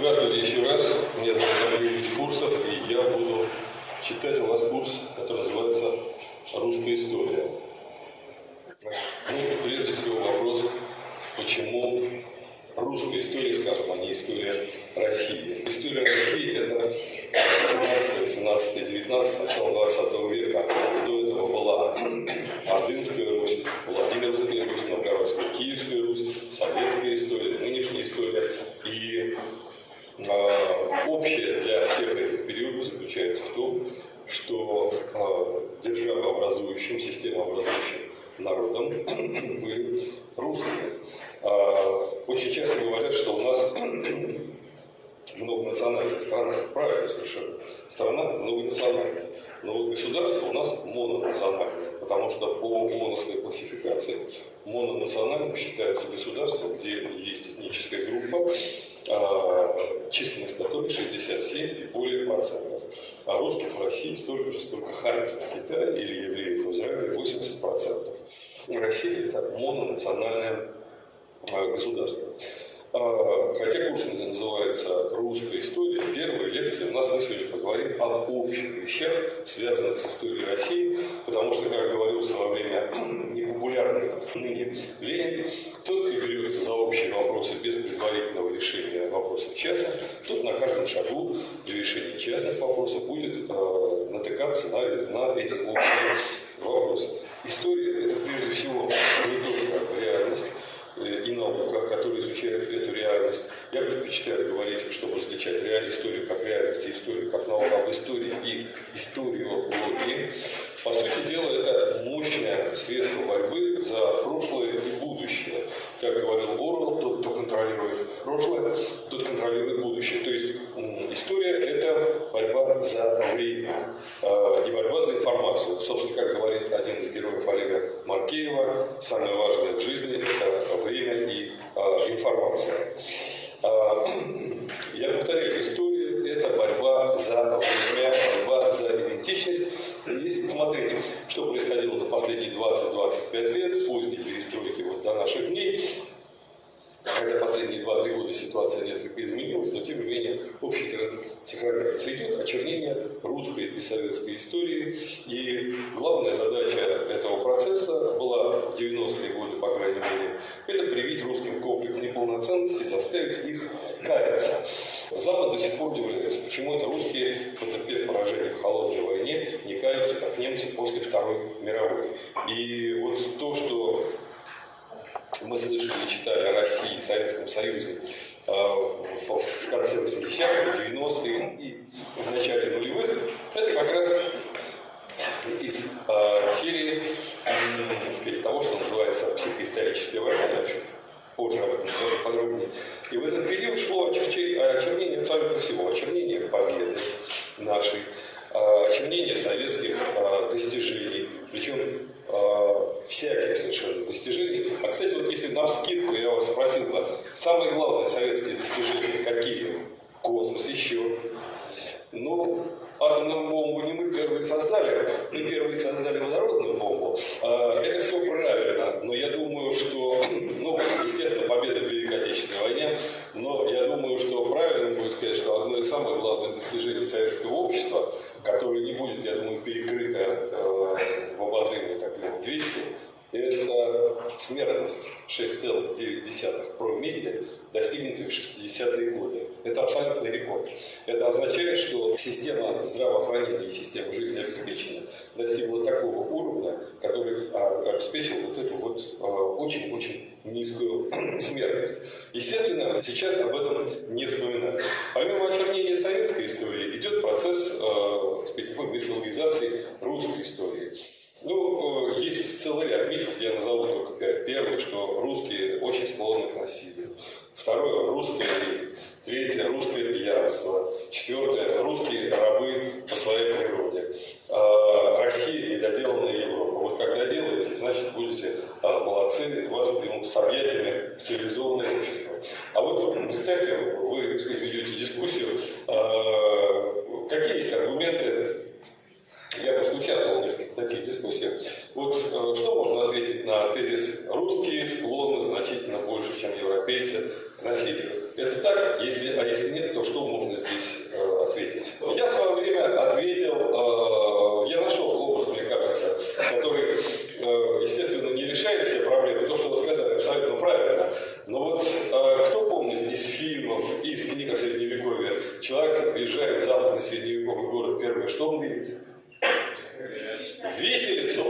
Здравствуйте еще раз. Меня зовут Андрей Ильич Фурсов, и я буду читать у вас курс, который называется «Русская история». Ну, прежде всего вопрос, почему русская история, скажем, а не история России. История России – это 17, 18, 19, начало 20 века. До этого была Ордынская Русь, Владимирская Русь, Новгородская, Киевская Русь, советская история, нынешняя история. И общее для всех этих периодов заключается в том, что э, державообразующим, системообразующим народом были русские. Э, очень часто говорят, что у нас многонациональная страна. Правильно совершенно. Страна многонациональная. Но вот государство у нас мононациональное, потому что по ООНовской классификации мононациональным считается государство, где есть этническая группа, численность которой 67 и более процентов. А русских в России столько же, сколько харцев в Китае или евреев в Израиле 80 процентов. Россия это мононациональное а, государство. А, хотя курс называется «Русская история», первая лекция у нас мы сегодня поговорим об общих вещах, связанных с историей России, потому что, как говорился во время непопулярной ныне Ленин, тот, кто берется за общие вопросы без предварительного решения вопросов частных, тот на каждом шагу для решения частных вопросов будет э, натыкаться на, на эти общие вопросы. История – это прежде всего не только реальность, и наука, которые изучают эту реальность. Я предпочитаю говорить, чтобы различать реальную историю как реальность и историю как науку об истории и историологии. По сути дела, это мощное средство борьбы за прошлое и будущее. Как говорил Орвелл, тот, кто контролирует прошлое, тот контролирует будущее. То есть история – это борьба за время э, и борьба за информацию. Собственно, как говорит один из героев Олега Маркеева, самое важное в жизни – это время и э, информация. Э, я повторяю, история – это борьба за время, борьба за идентичность. Если посмотреть, что происходило за последние 20-25 лет, с поздней перестройки вот до наших дней, Хотя последние 2-3 года ситуация несколько изменилась, но тем не менее общий тренд сохраняется. Идет очернение русской и советской истории. И главная задача этого процесса была в 90-е годы, по крайней мере, это привить русским комплекс неполноценности, заставить их каяться. Запад до сих пор удивляется, почему это русские, потерпев поражение в холодной войне, не каются, как немцы после Второй мировой. И вот то, что мы слышали и читали о России и Советском Союзе э, в конце 80-х, 90-х и в начале нулевых, это как раз из э, серии так сказать, того, что называется психоисторическая война, я позже об этом скажу подробнее. И в этот период шло очернение абсолютно всего, очернение победы нашей, э, очернение советских достижений, причем всяких совершенно достижений. А, кстати, вот если на вскидку я вас спросил самые главные советские достижения какие? Космос еще. Ну, атомную бомбу не мы первые создали, мы первые создали водородную бомбу. Э, это все правильно, но я думаю, что, ну, естественно, победа в Великой Отечественной войне, но я думаю, что правильно будет сказать, что одно из самых главных достижений советского общества, которое не будет, я думаю, перекрыто э, в обозримые так лет 200, это смертность 6,9 промилле, достигнутый в 60-е годы. Это абсолютный рекорд. Это означает, что система здравоохранения и система жизнеобеспечения достигла такого уровня, который а, обеспечил вот эту вот а, очень-очень низкую смертность. Естественно, сейчас об этом не вспоминают. Помимо очернения советской истории, идет процесс э, такой мифологизации русской истории. Ну, э, есть целый ряд мифов, я назову только пять. Первый, что русские очень склонны к насилию. Второе, русские Третье, русское пьянство. Четвертое, русские рабы по своей природе. А, Россия недоделанная Европа. Вот когда делаете, значит будете а, молодцы, вас примут с объятиями в цивилизованное общество. А вот представьте, вы ведете дискуссию, а, какие есть аргументы я, конечно, участвовал в нескольких таких дискуссиях. Вот э, что можно ответить на тезис «русские склонны значительно больше, чем европейцы к насилию»? Это так, если, а если нет, то что можно здесь э, ответить? Я в свое время ответил, э, я нашел образ, мне кажется, который, э, естественно, не решает все проблемы. То, что вы сказали, абсолютно правильно. Но вот э, кто помнит из фильмов и из книг о Средневековье, человек приезжает в западный средневековый город первый, что он видит? Виселицу.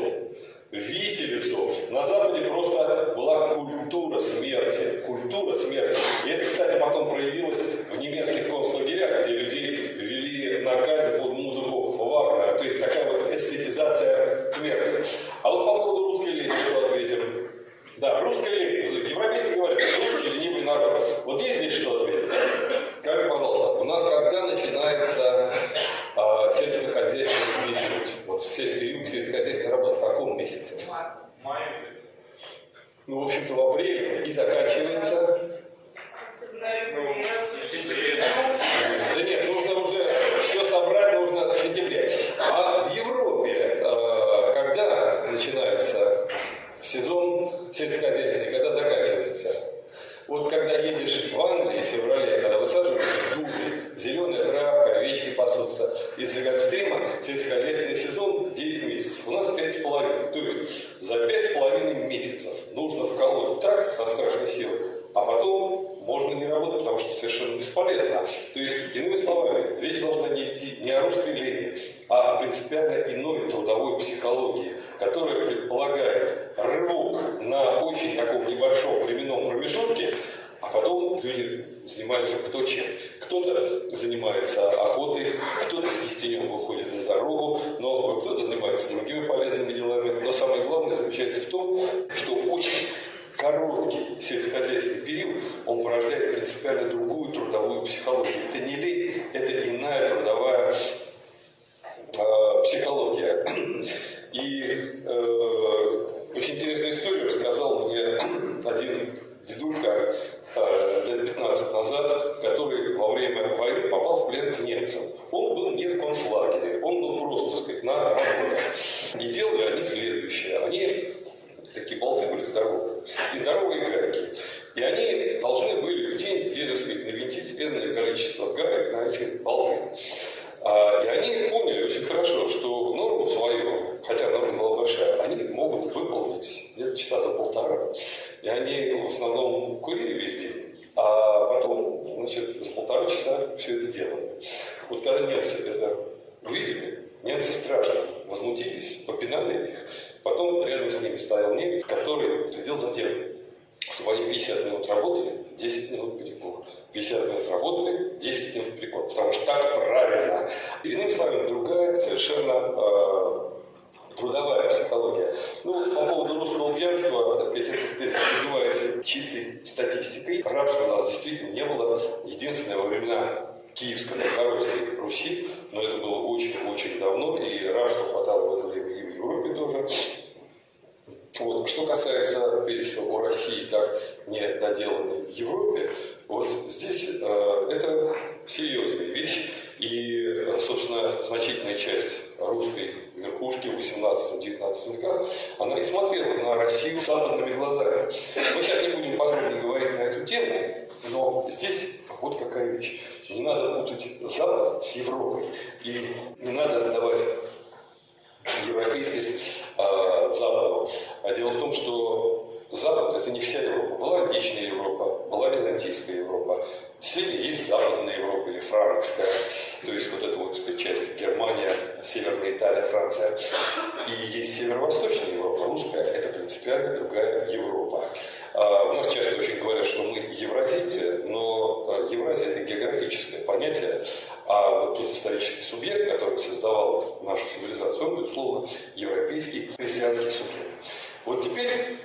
Виселицу. На Западе просто была культура смерти. Культура смерти. И это, кстати, потом проявилось в немецких концлагерях, где людей вели на казнь под музыку Вагнера. То есть такая вот эстетизация смерти. А вот по поводу русской лени что ответим? Да, русская лень. Европейцы говорят, русский ленивый народ. Вот есть здесь что ответить? Скажи, пожалуйста, у нас когда начинается э, сельскохозяйственный Вот период сельскохозяйственной работы в каком месяце? Май. Ну, в общем-то, в апреле. И заканчивается? Ну, да нет, нужно уже все собрать, нужно в сентябре. А в Европе э, когда начинается сезон сельскохозяйственный, когда заканчивается? Вот когда едешь в Англии в феврале, когда высаживаешь дубы, зеленая травка, овечки пасутся, из-за гольфстрима сельскохозяйственный сезон 9 месяцев. У нас 5,5. То есть за 5,5 месяцев нужно вколоть так со страшной силой, а потом можно не работать, потому что совершенно бесполезно. То есть, иными словами, речь должна не идти не о лени, а о принципиально иной трудовой психологии, которая предполагает рывок на очень таком небольшом временном промежутке, а потом люди занимаются кто чем. Кто-то занимается охотой, кто-то с кистенем выходит на дорогу, но кто-то занимается другими полезными делами. Но самое главное заключается в том, что очень короткий сельскохозяйственный период, он порождает принципиально другую трудовую психологию. Это не лень, это иная трудовая э, психология. И э, очень интересную историю рассказал мне один дедулька э, лет 15 назад, который во время войны попал в плен к немцам. Он был не в концлагере, он был просто, так сказать, на работе. И делали они следующее. Они такие болты были здоровые, и здоровые гайки. И они должны были в день, сказать, навинтить энное количество гаек на эти болты. А, и они поняли очень хорошо, что норму свою, хотя норма была большая, они могут выполнить где-то часа за полтора. И они в основном курили весь день, а потом, значит, за полтора часа все это делали. Вот когда немцы это увидели, немцы страшно возмутились, попинали их. Потом рядом с ними стоял немец, который следил за тем, чтобы они 50 минут работали, 10 минут перекур. 50 минут работали, 10 минут перекур. Потому что так правильно. Иными словами, другая совершенно э, трудовая психология. Ну, по поводу русского пьянства, так сказать, это здесь добивается чистой статистикой. Рабства у нас действительно не было. Единственное, во времена Киевской Новгородской Руси, но это было очень-очень давно, и рабства хватало в это время Европе тоже. Вот. Что касается тезиса о России как недоделанной в Европе, вот здесь э, это серьезная вещь. И, собственно, значительная часть русской верхушки в 18-19 веках, она и смотрела на Россию западными глазами. Мы сейчас не будем подробно говорить на эту тему, но здесь вот какая вещь. Не надо путать Запад с Европой. И не надо отдавать европейскость э, Западу. А дело в том, что Запад – это не вся Европа. Была античная Европа, была византийская Европа. Действительно, есть Западная Европа или франкская, то есть вот эта вот часть Германия, Северная Италия, Франция. И есть Северо-Восточная Европа, русская – это принципиально другая Европа. А, у нас часто очень говорят, что мы евразийцы, но а, Евразия – это географическое понятие, а вот тот исторический субъект, который создавал нашу цивилизацию, он, безусловно, европейский христианский субъект. Вот теперь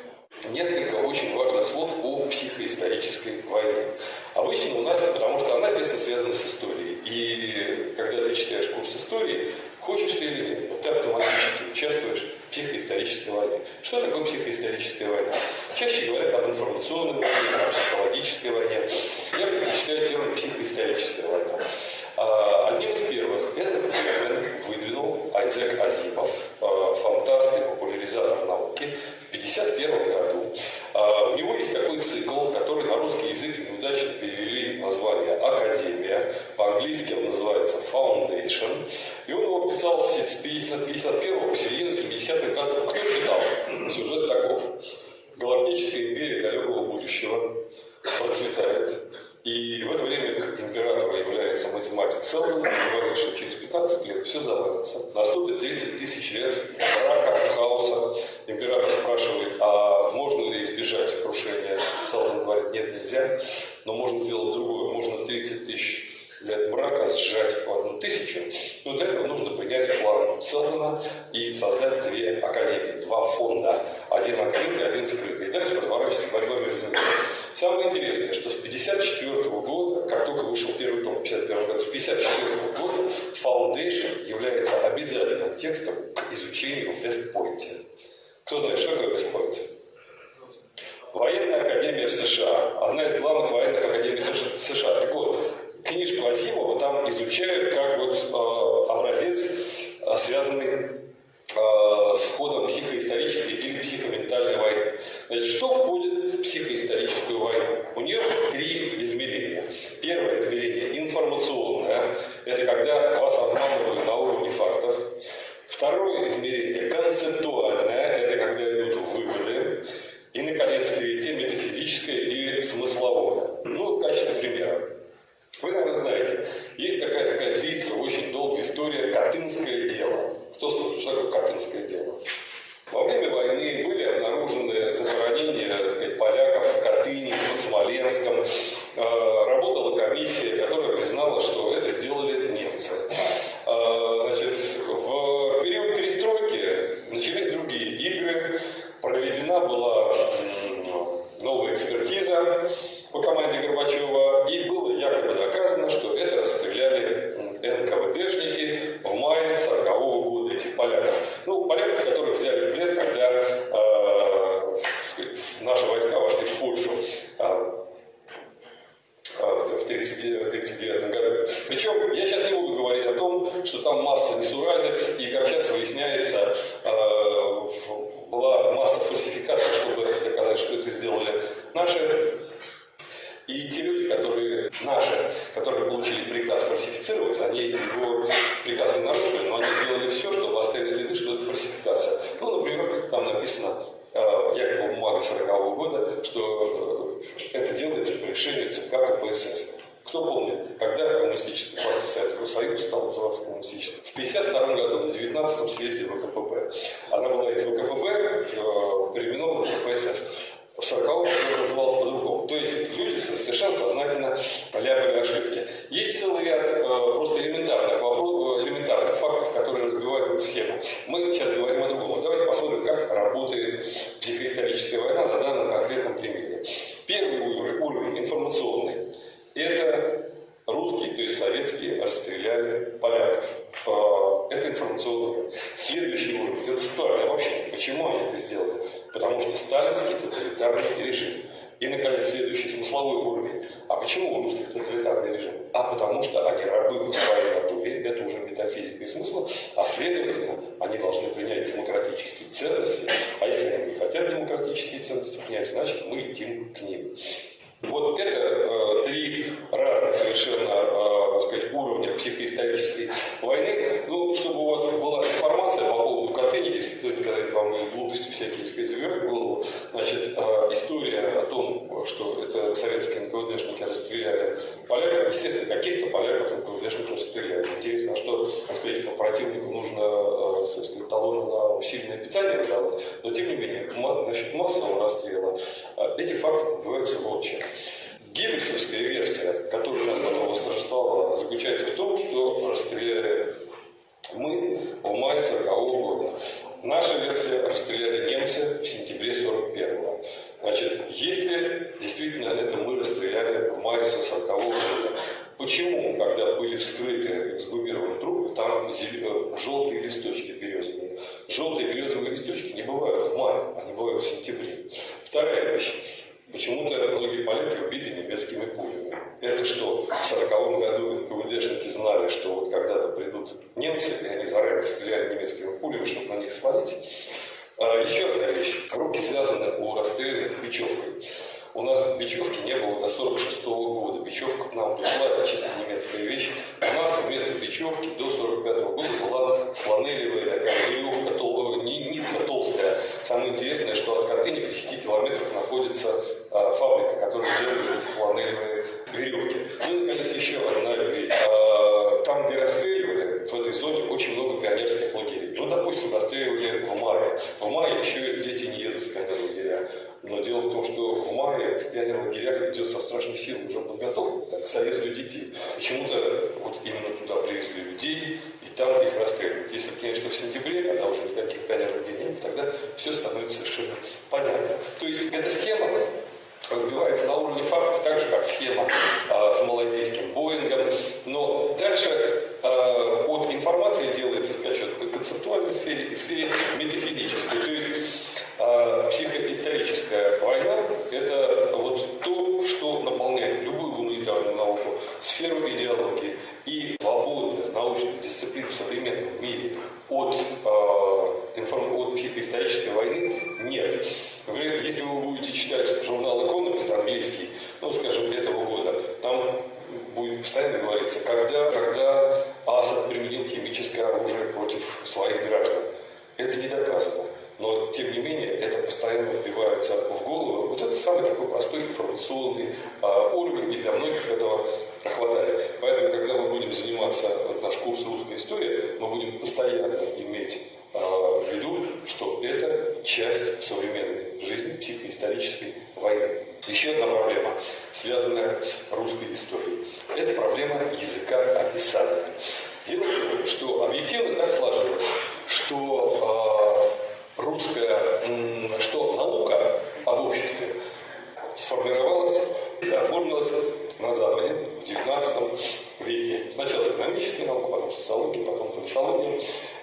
несколько очень важных слов о психоисторической войне. Обычно у нас, потому что она тесно связана с историей. И когда ты читаешь курс истории, хочешь ты или нет, вот ты автоматически участвуешь в психоисторической войне. Что такое психоисторическая война? Чаще говорят об информационной войне, о психологической войне. Я предпочитаю термин психоисторическая война. А, одним из первых этот термин выдвинул Айзек Азимов, а, фантаст и популяризатор науки, в 1951 году. А, у него есть такой цикл, который на русский язык неудачно перевели название «Академия». По-английски он называется «Foundation». И он его писал с 1951 по середину 70-х годов. Кто читал? Сюжет таков. Галактическая империя далекого будущего процветает. И в это время императора является Селдон, говорит, что через 15 лет все завалится. Наступит 30 тысяч лет брака, хаоса. Император спрашивает, а можно ли избежать крушения? Селдон говорит, нет, нельзя, но можно сделать другое. Можно 30 тысяч лет брака сжать в одну тысячу. Но для этого нужно принять план Селдона и создать две академии, два фонда. Один открытый, один скрытый. И дальше разворачивается борьба между ними. Самое интересное, что с 1954 года, как только вышел первый том в 1951 году, с 1954 года Foundation является обязательным текстом к изучению в Вестпойнте. Кто знает, что такое Вестпойнт? Военная академия в США. Одна из главных военных академий США. Так вот, книжку Асимова там изучают как вот э, образец, э, связанный э, с ходом психоисторической или психоментальной войны. Значит, что входит в психоисторическую войну? У нее три измерения. Первое измерение информационное. Это когда вас обманывают на уровне фактов. Второе измерение концептуальное. Это когда идут выводы. И, наконец, третье метафизическое или смысловое. Ну, в качестве примера. Вы, наверное, знаете, есть такая, такая длится очень долгая история «Катынское дело». Кто слышал, что такое «Катынское дело»? Во время войны были обнаружены захоронения так сказать, поляков в Катыни, под Смоленском. Э, работала комиссия, которая признала, что это сделали немцы. Э, значит, в вам глупости всякие заберет в голову, значит, э, история о том, что это советские НКВДшники расстреляли поляков, естественно, каких-то поляков НКВДшники расстреляли. Интересно, а что, так сказать, противнику нужно э, сказать, талоны на усиленное питание выдавать, но тем не менее, насчет массового расстрела, э, эти факты подбиваются в общем. Геббельсовская версия, которая у нас потом восторжествовала, заключается в том, что расстреляли мы в мае 40 -го года. Наша версия расстреляли немцы в сентябре 41 -го. Значит, если действительно это мы расстреляли в мае 40 -го года, почему, когда были вскрыты эксгумированные трупы, там желтые листочки березовые? Желтые березовые листочки не бывают в мае, они бывают в сентябре. Вторая вещь. Почему-то многие поляки убиты немецкими пулями. Это что, в 40 году НКВДшники знали, что вот когда-то придут немцы, и они заранее стреляли немецкими пулями, чтобы на них свалить. А, еще одна вещь. Руки связаны у расстрелянных бечевкой. У нас бечевки не было до 46 -го года. Бечевка к нам пришла, это чисто немецкая вещь. У нас вместо бечевки до 45 -го года была фланелевая такая веревка, тол, нитка толстая. Самое интересное, что от Катыни в 10 километрах находится а, фабрика, которая делает эти фланелевые веревки. Ну и, наконец, еще одна вещь. А, там, где расстреливали, в этой зоне очень много пионерских лагерей. Ну, допустим, расстреливали в мае. В мае еще дети не едут в пионерлагеря. Но дело в том, что в мае в пионерлагерях идет со страшной силой уже подготовка к совету детей. Почему-то вот именно туда привезли людей, и там их расстреливают. Если, конечно, в сентябре, когда уже никаких пионерлагерей нет, тогда все становится совершенно понятно. То есть эта схема разбивается на уровне фактов, так же, как схема э, с малайзийским Боингом. Но дальше э, от информации делается скачок в концептуальной сфере и сфере оружие против своих граждан. Это не доказано. Но, тем не менее, это постоянно вбивается в голову. Вот это самый такой простой информационный а, уровень, и для многих этого хватает. Поэтому, когда мы будем заниматься, вот наш курс русской истории, мы будем постоянно иметь а, в виду, что это часть современной жизни психоисторической войны. Еще одна проблема, связанная с русской историей. Это проблема языка описания. Дело в том, что объективно так сложилось, что э, русская, что наука об обществе сформировалась оформилась на Западе в XIX веке. Сначала экономическая наука, потом социология, потом политология.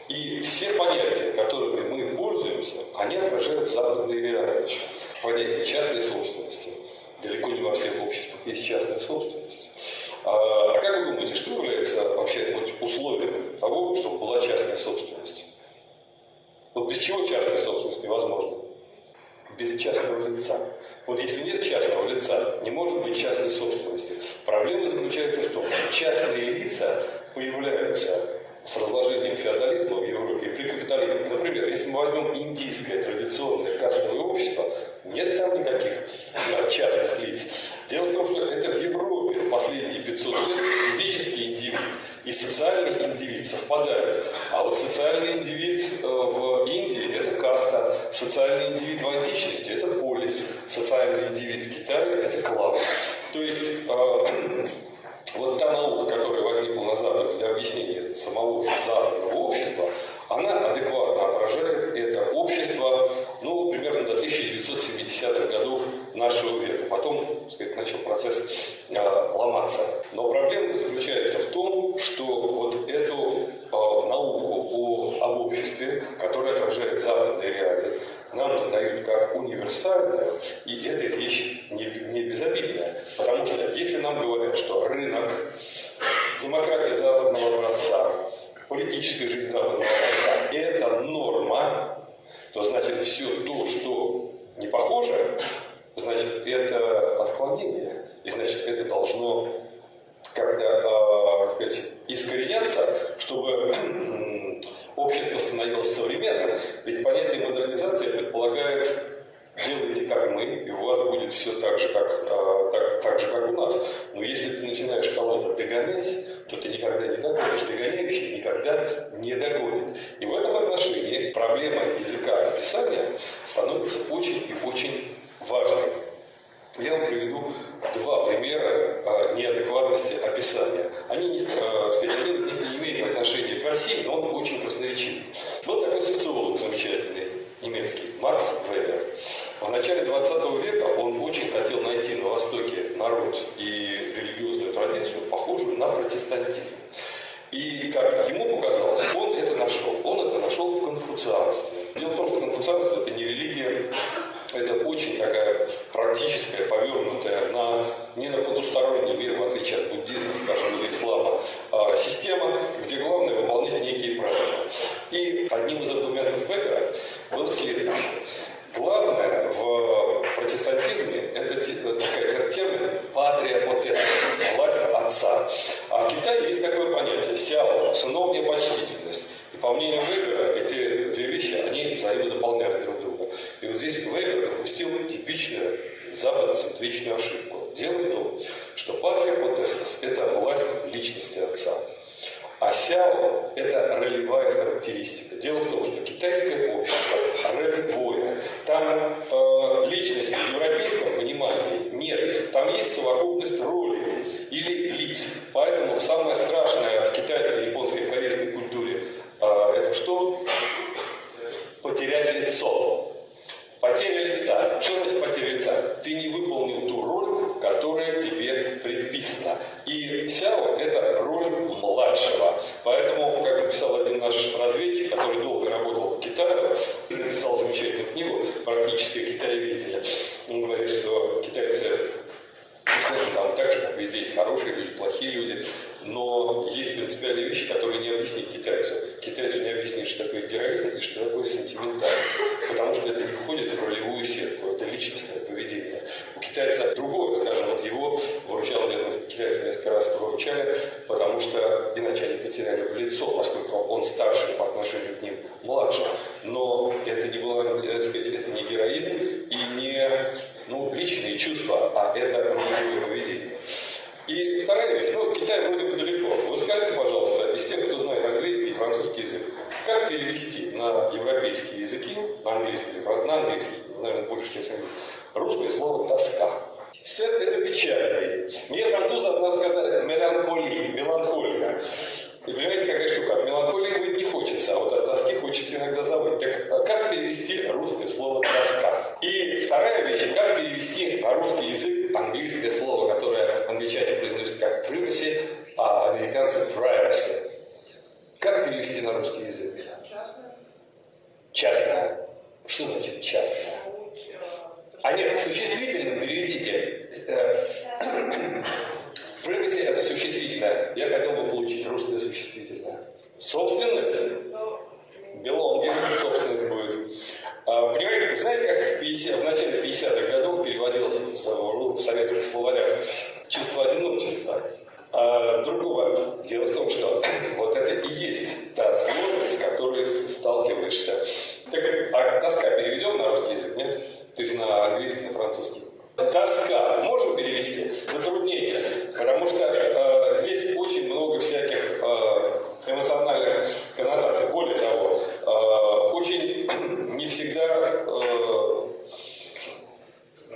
И все понятия, которыми мы пользуемся, они отражают западные реалии. Понятие частной собственности. Далеко не во всех обществах есть частная собственность. А, а как вы думаете, что является вообще условием того, чтобы была частная собственность? Вот без чего частная собственность невозможна? Без частного лица. Вот если нет частного лица, не может быть частной собственности. Проблема заключается в том, что частные лица появляются с разложением феодализма в Европе и при капитализме. Например, если мы возьмем индийское традиционное кастовое общество, нет там никаких частных лиц. Дело в том, что это в Европе последние 500 лет физический индивид и социальный индивид совпадают. А вот социальный индивид э, в Индии – это каста, социальный индивид в античности – это полис, социальный индивид в Китае – это клан. То есть э, вот та наука, которая возникла на Западе для объяснения самого западного общества, она адекватно отражает это общество, ну, примерно до 1970-х годов нашего века. Потом, так сказать, начал процесс э, ломаться. Но проблема заключается в том, что вот эту э, науку о, об обществе, которая отражает западные реалии, нам дают как универсальную, и эта вещь не, не безобидная. Потому что если нам говорят, что рынок, демократия западного образца, политическая жизнь западного образца – это норма, то значит все то, что не похоже, значит это отклонение. И значит это должно как-то э, искореняться, чтобы общество становилось современным. Ведь понятие модернизации предполагает делайте как мы, и у вас будет все так же, как, э, так, так же, как у нас. Но если ты начинаешь кого-то догонять, то ты никогда не догонишь. Догоняющий никогда не догонит. И в этом отношении проблема языка описания становится очень и очень важной. Я вам приведу два примера а, неадекватности описания. Они, а, сказать, один из них не имеет отношения к России, но он очень красноречивый. Был такой социолог замечательный, немецкий, Макс Вебер. В начале 20 века он очень хотел найти на Востоке народ и религиозную традицию, похожую на протестантизм. И, как ему показалось, он это нашел. Он это нашел в конфуцианстве. Дело в том, что конфуцианство – это не религия, это очень такая практическая, повернутая на, не на потусторонний мир, в отличие от буддизма, скажем, или «тоска». Сет – это печальный. Мне французы от нас сказали «меланхолия», «меланхолия». И понимаете, какая штука? От меланхолии быть не хочется, а вот от тоски хочется иногда забыть. Так а как перевести русское слово «тоска»? И вторая вещь, как перевести на русский язык английское слово, которое англичане произносят как privacy, а американцы privacy. Как перевести на русский язык? Частное. Частное. Что значит частное? А нет, существительным переведите. Privacy – это существительное. Я хотел бы получить русское существительное. Собственность. Belonging, собственность будет. А, понимаете, знаете, как в, 50, в начале 50-х годов переводилось в, в советских словарях чувство одиночества? А другого. Дело в том, что вот это и есть та сложность, с которой сталкиваешься. Так, а тоска переведем на русский язык, нет? То есть на английский, на французский. Тоска можем перевести? Затруднение. Потому что э, здесь очень много всяких э, эмоциональных коннотаций. Более того, э, очень не всегда э,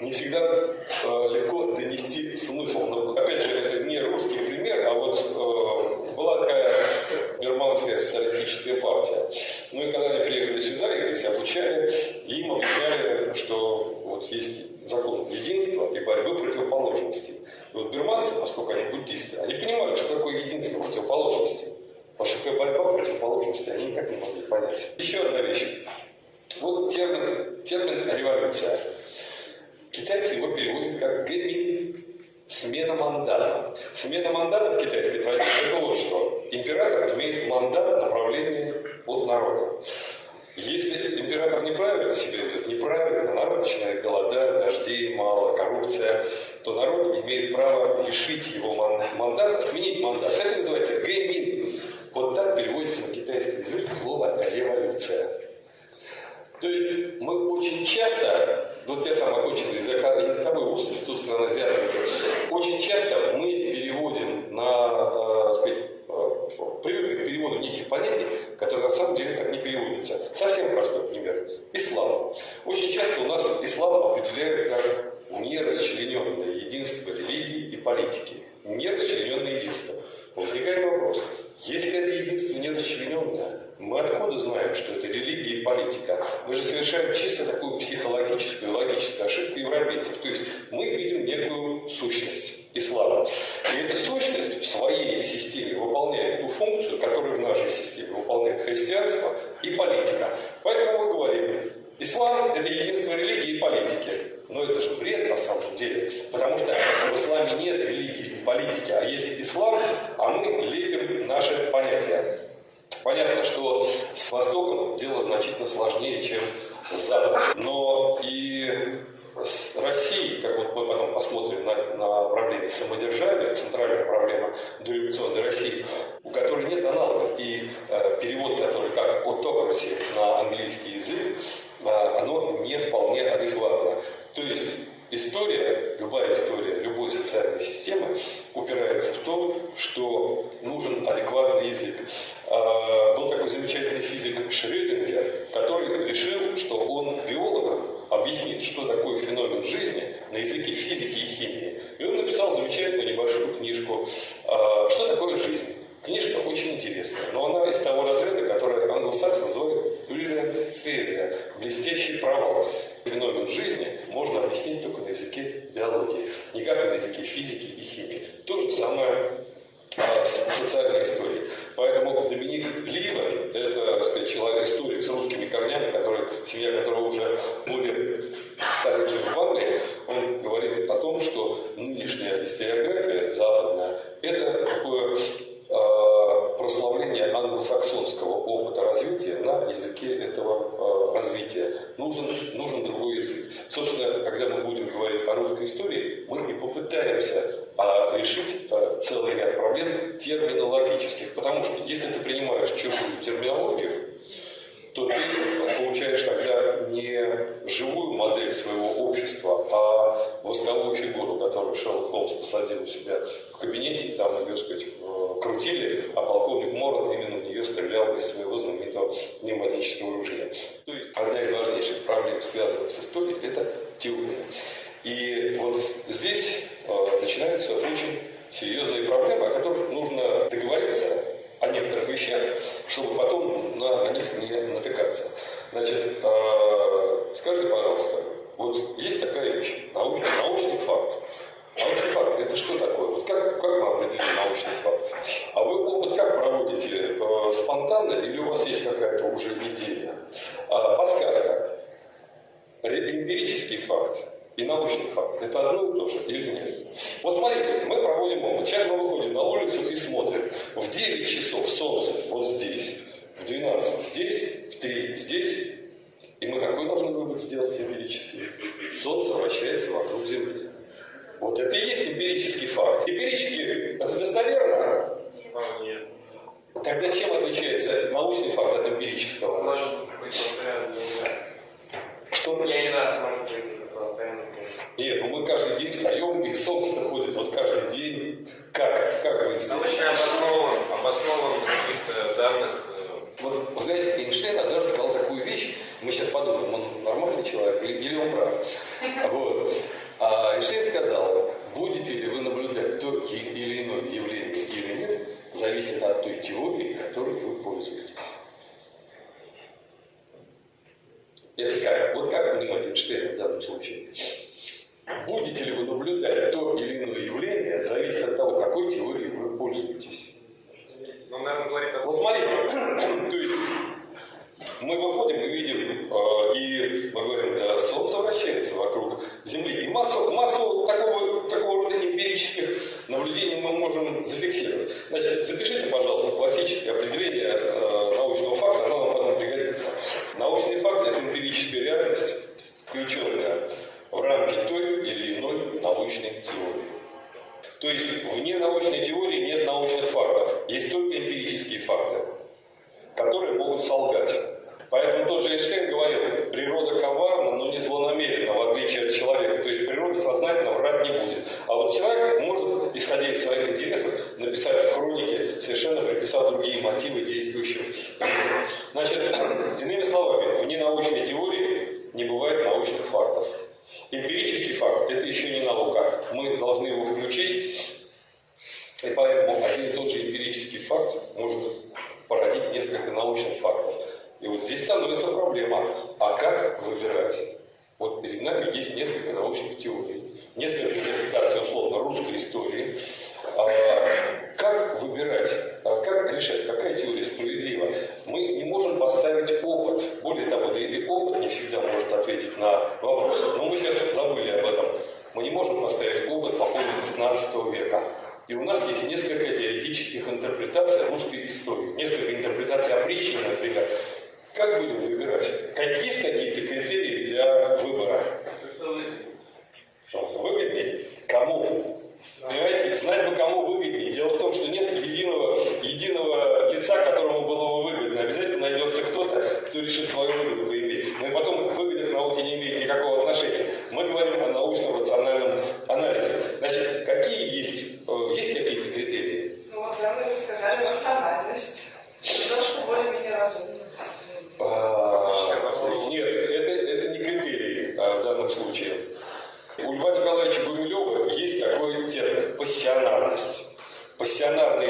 не всегда э, легко донести смысл. Но, опять же, это не русский пример, а вот э, была такая германская социалистическая партия. Ну и когда они приехали сюда, их здесь обучали, им объясняли, что вот есть закон единства и борьбы противоположностей. И вот бирманцы, поскольку они буддисты, они понимали, что такое единство противоположностей. Потому что такая борьба противоположностей они никак не могли понять. Еще одна вещь. Вот термин, термин революция. Китайцы его переводят как гэмин, смена мандата. Смена мандата в китайской традиции это вот что. Император имеет мандат направления от народа. Если император неправильно себя ведет, неправильно, народ начинает голодать, дождей мало, коррупция, то народ имеет право лишить его мандата, сменить мандат. Это называется гэмин. Вот так переводится на китайский язык слово революция. То есть мы очень часто, вот я сам окончил языковой вуз Институт стран азиатов, очень часто мы переводим на, э, сказать, э, привыкли к переводу неких которые на самом деле так не переводятся. Совсем простой пример. Ислам. Очень часто у нас ислам определяют как нерасчлененное единство религии и политики. Нерасчлененное единство. Возникает вопрос, если это единство нерасчлененное, мы откуда знаем, что это религия и политика? Мы же совершаем чисто такую психологическую, логическую ошибку европейцев. То есть мы видим некую сущность ислама. И эта сущность в своей системе выполняет ту функцию, которую в нашей системе выполняет христианство и политика. Поэтому мы говорим, ислам – это единство религии и политики. Но это же бред на самом деле, потому что в исламе нет религии и политики, а есть ислам, а мы лепим наши понятия. Понятно, что с Востоком дело значительно сложнее, чем с Западом. Но и с Россией, как вот мы потом посмотрим на, на проблеме самодержавия, центральная проблема дореволюционной России, у которой нет аналогов. И э, перевод, который как autocracy на английский язык, э, оно не вполне адекватно. То есть история, любая история, любой что нужен адекватный язык. А, был такой замечательный физик Шрёдингер, который решил, что он биологом объяснит, что такое феномен жизни на языке физики и химии. И он написал замечательную небольшую книжку а, «Что такое жизнь?». Книжка очень интересная, но она из того разряда, который англосакс называют brilliant failure, блестящий провал. Феномен жизни можно объяснить только на языке биологии, никак на языке физики и химии. То же самое социальной истории. Поэтому Доминик Ливен – это, сказать, человек, историк с русскими корнями, который, семья которого уже более ста живет в Англии, он говорит о том, что нынешняя историография западная – это такое э, прославление англосаксонского опыта развития на языке этого э, развития. Нужен, нужен другой язык. Собственно, когда мы будем говорить о русской истории, мы и попытаемся а решить э, целый ряд проблем терминологических. Потому что если ты принимаешь чужую терминологию, то ты получаешь тогда не живую модель своего общества, а восковую фигуру, которую Шерлок Холмс посадил у себя в кабинете, и там ее, сказать, э, крутили, а полковник Моран именно в нее стрелял из своего знаменитого пневматического ружья. То есть одна из важнейших проблем, связанных с историей, это теория. И вот здесь начинаются очень серьезные проблемы, о которых нужно договориться о некоторых вещах, чтобы потом на, на них не натыкаться. Значит, э, скажите, пожалуйста, вот есть такая вещь, научный, научный факт. Научный факт – это что такое? Вот как, как мы определим научный факт? А вы опыт как проводите? Э, спонтанно или у вас есть какая-то уже идея? Подсказка. Эмпирический факт и научный факт. Это одно и то же или нет? Вот смотрите, мы проводим опыт. Сейчас мы выходим на улицу и смотрим. В 9 часов солнце вот здесь, в 12 здесь, в 3 здесь. И мы какой должны вывод сделать эмпирический? Солнце вращается вокруг Земли. Вот это и есть эмпирический факт. Эмпирический, это достоверно? Нет. Тогда чем отличается научный факт от эмпирического? Может быть, Что? Я не раз, может быть, нет, ну мы каждый день встаем, и солнце ходит вот каждый день. Как? Как вы здесь? Научно обоснован, обоснован на каких-то данных. э, Вот, вы знаете, Эйнштейн однажды сказал такую вещь, мы сейчас подумаем, он нормальный человек или, или он прав. Вот. А Эйнштейн сказал, будете ли вы наблюдать то или иное явление или нет, зависит от той теории, которой вы пользуетесь. Это как? Вот как понимать Эйнштейна в данном случае? Будете ли вы наблюдать то или иное явление, зависит от того, какой теорией вы пользуетесь. Ну, наверное, говорит о Вот смотрите, то есть мы выходим и видим, э, и мы говорим, да, Солнце вращается вокруг Земли. И массу, массу такого, такого рода эмпирических наблюдений мы можем зафиксировать. Значит, запишите, пожалуйста, классическое определение э, научного факта, оно пригодится. Научный факт – это эмпирическая реальность, включенная в рамки той или иной научной теории. То есть вне научной теории нет научных фактов, есть только эмпирические факты, которые могут солгать. Поэтому тот же Эйнштейн говорил, природа коварна, но не злонамерена, в отличие от человека. То есть природа сознательно врать не будет. А вот человек может, исходя из своих интересов, написать в хронике, совершенно приписав другие мотивы действующего. Значит, иными словами, вне научной теории не бывает научных фактов. Эмпирический факт – это еще не наука. Мы должны его включить. И поэтому один и тот же эмпирический факт может породить несколько научных фактов. И вот здесь становится проблема. А как выбирать? Вот перед нами есть несколько научных теорий, несколько интерпретаций, условно, русской истории. А, как выбирать, а как решать, какая теория справедлива? Мы не можем поставить опыт. Более того, да и опыт не всегда может ответить на вопрос. Но мы сейчас забыли об этом. Мы не можем поставить опыт по поводу 15 века. И у нас есть несколько теоретических интерпретаций русской истории. Несколько интерпретаций опричнины, например. Как будем выбирать есть какие-то критерии для выбора? Выгоднее? Кому? Понимаете, знать бы, кому выгоднее. Дело в том, что нет единого, единого лица, которому было бы выгодно. Обязательно найдется кто-то, кто решит свою выгоду поиметь. Но и потом выгода к науке не имеет никакого отношения. Мы говорим о научно-рациональном анализе. Значит, какие есть, э, есть какие-то критерии? Ну вот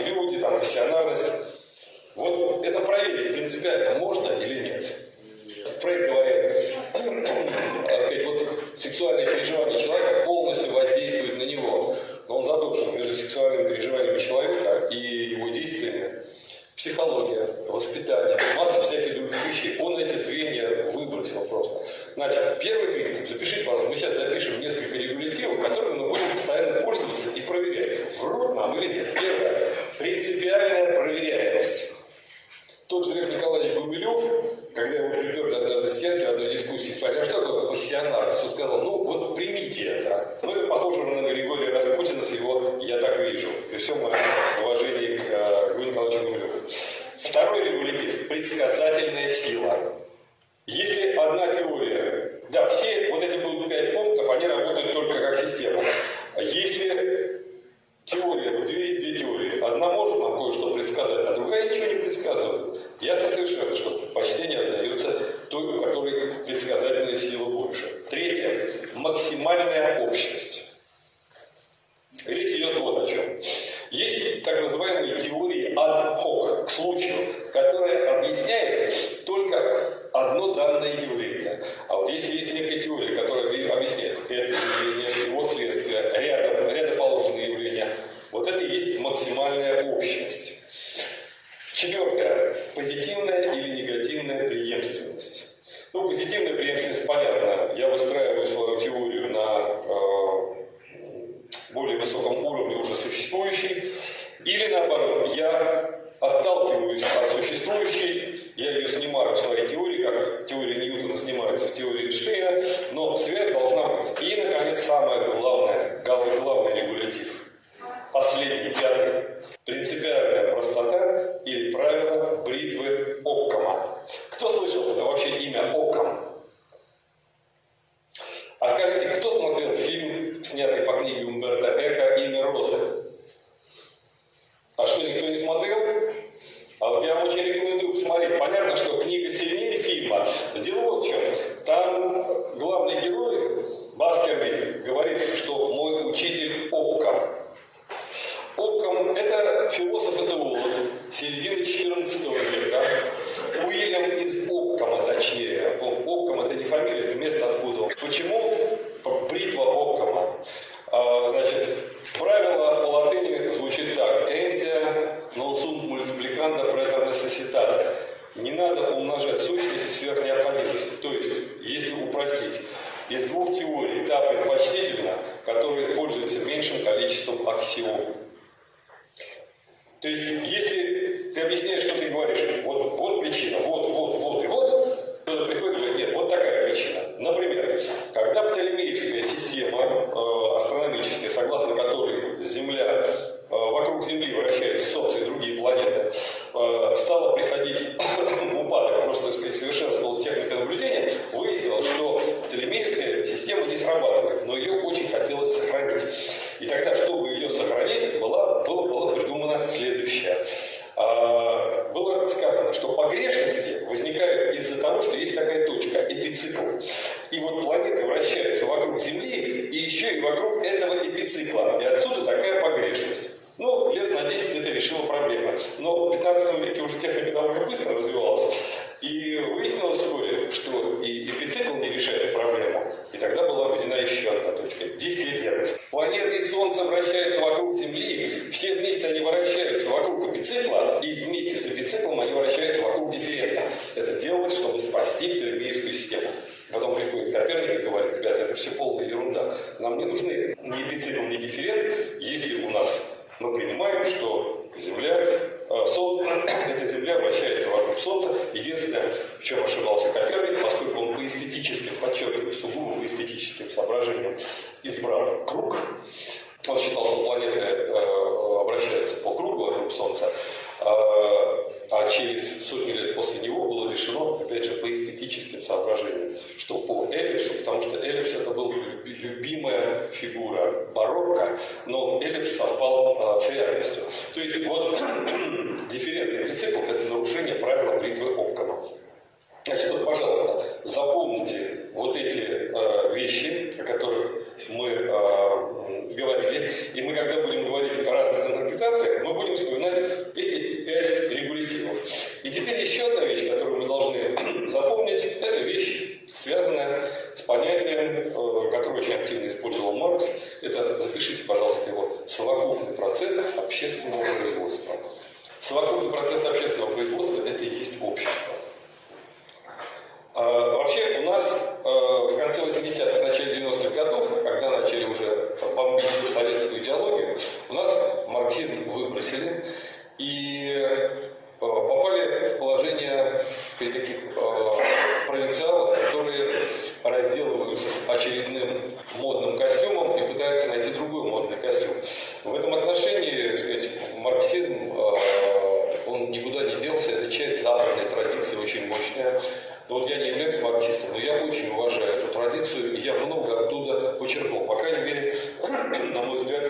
люди, там, пассионарность. Вот это проверить принципиально можно или нет? Фрейд говорит, сказать, вот сексуальные переживания человека полностью воздействуют на него. Но он задумался между сексуальными переживаниями человека и его действиями психология, воспитание, масса всяких других вещей. Он эти звенья выбросил просто. Значит, первый принцип, запишите, пожалуйста, мы сейчас запишем несколько регулятивов, которыми мы будем постоянно пользоваться и проверять, врут нам или нет. Первое, принципиальная проверяемость. Тот же Лев Николаевич Гумилев, когда его приперли однажды стенки одной дискуссии, спросили, а что такое пассионар? Он сказал, ну вот примите это. Ну это похоже на Григория Распутина с его «я так вижу». И все мое уважение к э, Григорию Николаевичу Гумилеву. Второй регулятив – предсказательная сила. Если одна теория, да, все вот эти будут пять пунктов, они работают только как система. Если теория, две есть две теории, одна может нам кое-что предсказать, а другая ничего не предсказывает. Ясно совершенно, что почтение отдается той, у которой предсказательная сила больше. Третье – максимальная общность. Речь идет вот о чем. Есть так называемые теории ad hoc, к случаю, которая объясняет только одно данное явление. А вот если есть некая теория, которая объясняет это явление, его следствие, рядом, рядоположенные явления, вот это и есть максимальная общность. Четвертое. Позитивная или негативная преемственность. Ну, позитивная преемственность понятна. Я выстраиваю свою теорию на э, более высоком уровне уже существующей. Или наоборот, я отталкиваюсь от существующей, я ее снимаю в своей теории, как теория Ньютона снимается в теории Эйнштейна, но связь должна быть. И, наконец, самое главное, главный регулятив. Последний, пятый. Принципиальная простота или правило бритвы Оккама. Кто слышал вообще имя Оккам? А скажите, кто смотрел фильм, снятый по книге Умберто Эко «Имя Розы»? А что, никто не смотрел? А вот я вам очень рекомендую посмотреть. Понятно, что книга сильнее фильма. Дело вот в чем. Там главный герой, Баскервиль, говорит, что мой учитель Оккам. Оккам – это философ-этеолог середины XIV века. Уильям из Оккама, точнее. Оккам – это не фамилия, это место откуда. Почему бритва Оккама? А, значит, правило по латыни звучит так. «Энтия non sunt multiplicanda praeter necessitate». Не надо умножать сущности сверх необходимости. То есть, если упростить, из двух теорий та предпочтительна, которая пользуется меньшим количеством аксиом. То есть, если ты объясняешь, что ты говоришь, вот, вот причина, вот, вот, вот и вот, кто-то приходит и говорит, нет, вот такая причина. Например, когда Птолемеевская система теперь еще одна вещь, которую мы должны запомнить, это вещь, связанная с понятием, э, которое очень активно использовал Маркс, это, запишите, пожалуйста, его, совокупный процесс общественного производства. Совокупный процесс общественного производства – это и есть общество. А, вообще у нас э, в конце 80-х, начале 90-х годов, когда начали уже бомбить советскую идеологию, у нас марксизм выбросили и э, попали в положение таких э, провинциалов, которые разделываются с очередным модным костюмом и пытаются найти другой модный костюм. В этом отношении, сказать, марксизм, он никуда не делся, это часть западной традиции, очень мощная. Но вот я не являюсь марксистом, но я очень уважаю эту традицию, и я много оттуда почерпнул. По крайней мере, на мой взгляд,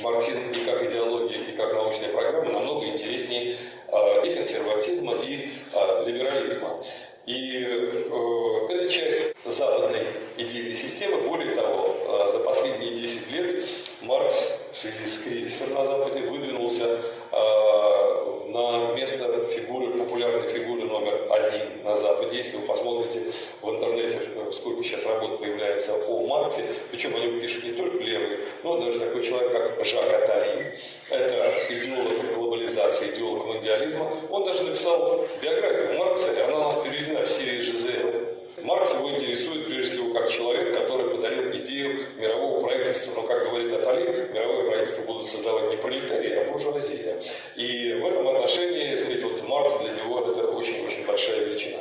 марксизм и как идеология, и как научная программа намного интереснее э, и консерватизма, и э, либерализма. И э, это часть западной идейной системы. Более того, э, за последние 10 лет Маркс в связи с кризисом на Западе выдвинулся э, на место фигуры, популярной фигуры номер один на Западе. Если вы посмотрите в интернете, сколько сейчас работ появляется о Марксе, причем они пишут не только левые, но даже такой человек, как Жак Атари, это идеолог глобализации, идеолог мундиализма, он даже написал биографию Маркса, и она у нас переведена в серии ЖЗЛ. Маркс его интересует прежде всего как человек, который подарил идею мирового правительства. Но, как говорит Атали, мировое правительство будут создавать не пролетарии, а буржуазия. И в этом отношении, сказать, вот Маркс для него это очень-очень большая величина.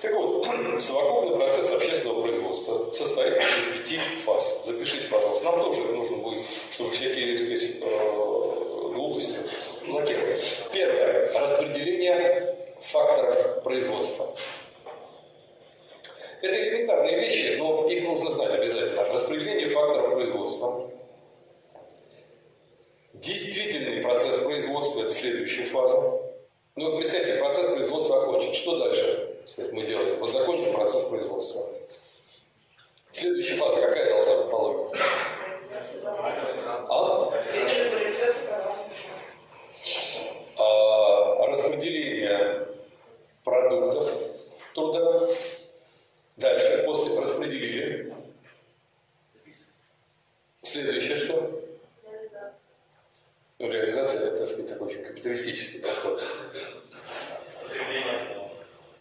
Так вот, совокупный процесс общественного производства состоит из пяти фаз. Запишите, пожалуйста. Нам тоже нужно будет, чтобы всякие, так сказать, э, глупости блокировать. Первое. Распределение факторов производства. Это элементарные вещи, но их нужно знать обязательно. Распределение факторов производства. Действительный процесс производства – это следующая фаза. Ну вот представьте, процесс производства окончен. Что дальше сказать, мы делаем? Вот закончен процесс производства. Следующая фаза какая должна быть по логике? А? а? Распределение продуктов труда Дальше, после распределили. Следующее что? Ну, реализация, это, так сказать, такой очень капиталистический подход.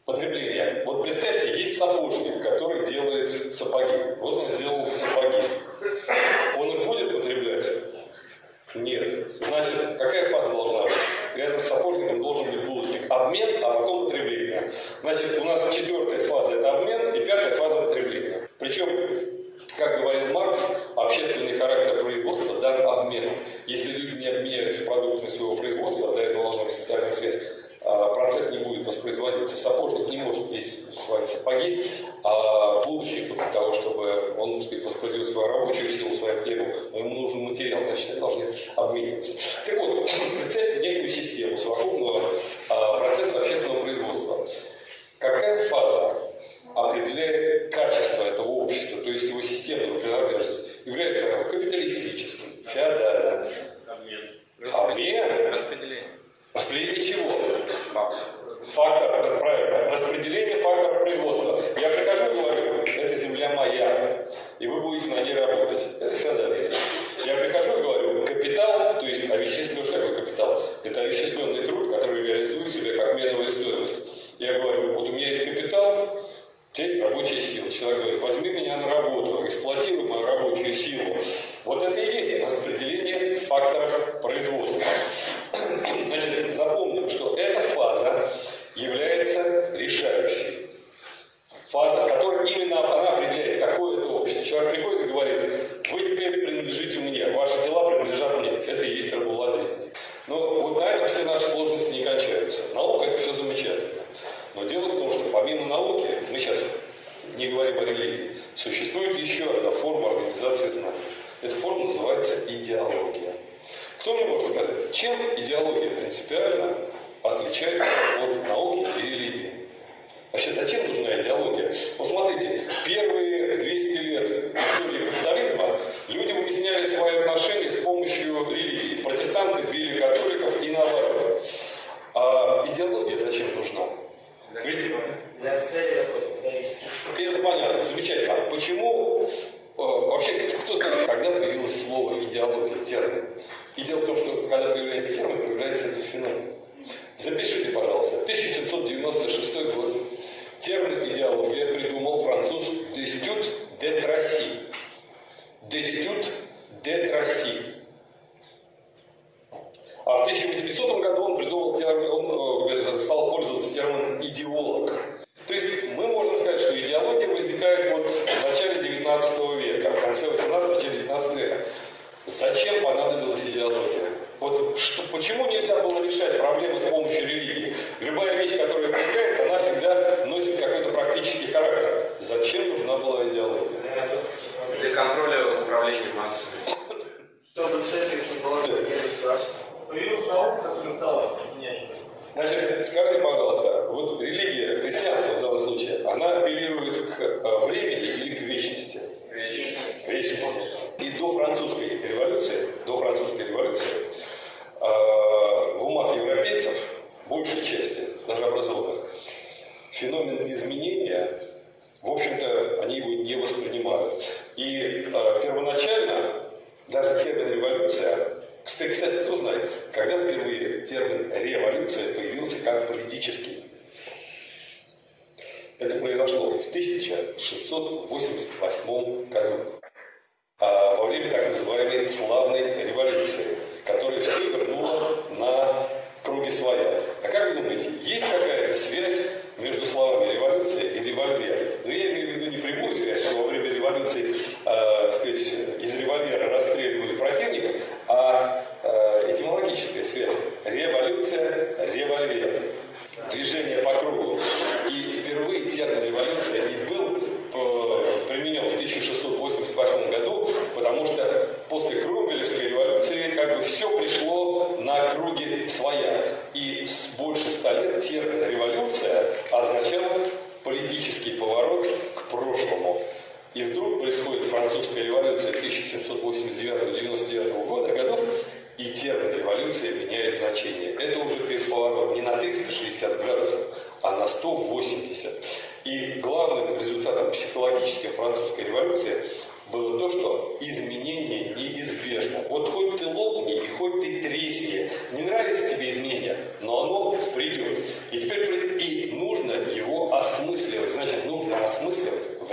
Потребление. Вот представьте, есть сапожник, который делает сапоги. Вот он сделал сапоги. Он их будет потреблять? Нет. Значит, какая фаза должна быть? Рядом с сапожником должен быть булочник. Обмен, а потом потребление. Значит, у нас четвертая фаза – это обмен, и пятая фаза – потребление. Причем, как говорил Маркс, общественный характер производства дан обменом. Если люди не обменяются продуктами своего производства, до этого должна быть социальная связь, а, процесс не будет воспроизводиться. Сапожник не может есть свои сапоги, а булочник для того, чтобы он так сказать, воспроизвел свою рабочую силу, свою но ему нужен материал, значит, они должны обмениваться. Так вот, представьте некую систему совокупного а, процесса общественного производства. Какая фаза определяет качество этого общества, то есть его системную принадлежность, является капиталистическим, феодальным. Обмен. Обмен. Распределение. Распределение чего? Фактор, правильно, распределение факторов производства. Я прихожу и говорю, эта земля моя, и вы будете на ней работать. house.